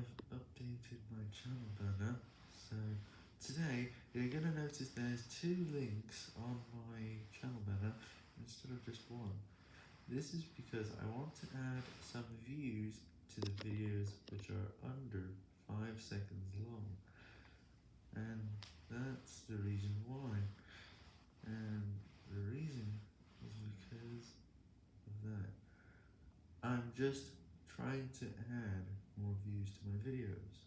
I've updated my channel banner, so today you're going to notice there's two links on my channel banner instead of just one. This is because I want to add some views to the videos which are under 5 seconds long, and that's the reason why, and the reason is because of that. I'm just trying to add videos.